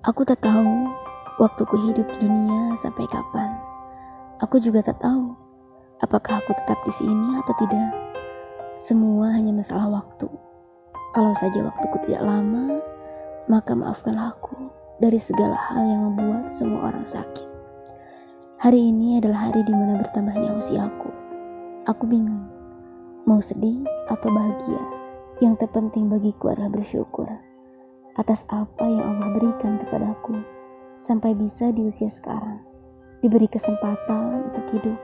Aku tak tahu waktuku hidup di dunia sampai kapan. Aku juga tak tahu apakah aku tetap di sini atau tidak. Semua hanya masalah waktu. Kalau saja waktuku tidak lama, maka maafkanlah aku dari segala hal yang membuat semua orang sakit. Hari ini adalah hari di mana bertambahnya usiaku. Aku bingung, mau sedih atau bahagia. Yang terpenting bagiku adalah bersyukur atas apa yang Allah berikan kepadaku sampai bisa di usia sekarang diberi kesempatan untuk hidup.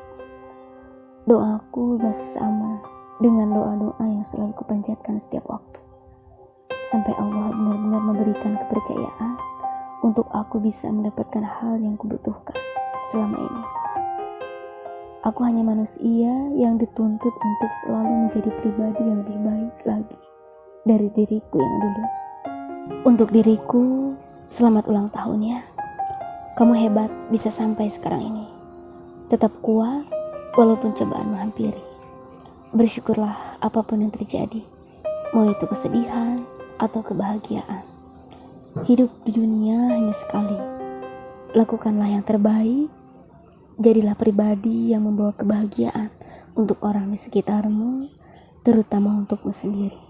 Doaku masih sama dengan doa-doa yang selalu kupanjatkan setiap waktu. Sampai Allah benar-benar memberikan kepercayaan untuk aku bisa mendapatkan hal yang kubutuhkan selama ini. Aku hanya manusia yang dituntut untuk selalu menjadi pribadi yang lebih baik lagi dari diriku yang dulu. Untuk diriku, selamat ulang tahun ya. Kamu hebat bisa sampai sekarang ini. Tetap kuat walaupun cobaan menghampiri. Bersyukurlah apa pun yang terjadi, mau itu kesedihan atau kebahagiaan. Hidup di dunia hanya sekali. Lakukanlah yang terbaik. Jadilah pribadi yang membawa kebahagiaan untuk orang di sekitarmu, terutama untukmu sendiri.